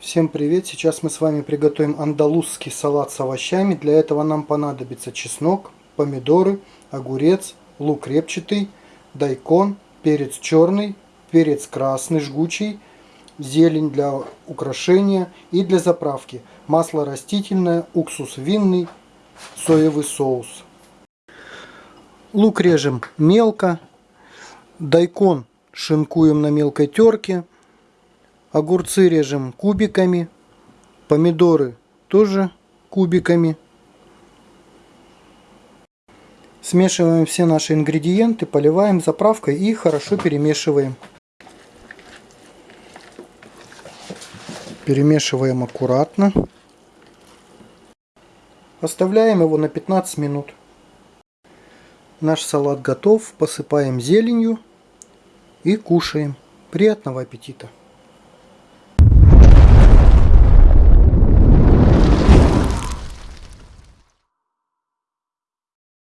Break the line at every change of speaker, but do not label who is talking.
Всем привет! Сейчас мы с вами приготовим андалузский салат с овощами. Для этого нам понадобится чеснок, помидоры, огурец, лук репчатый, дайкон, перец черный, перец красный жгучий, зелень для украшения и для заправки, масло растительное, уксус винный, соевый соус. Лук режем мелко, дайкон шинкуем на мелкой терке, Огурцы режем кубиками. Помидоры тоже кубиками. Смешиваем все наши ингредиенты, поливаем заправкой и хорошо перемешиваем. Перемешиваем аккуратно. Оставляем его на 15 минут. Наш салат готов. Посыпаем зеленью и кушаем. Приятного аппетита!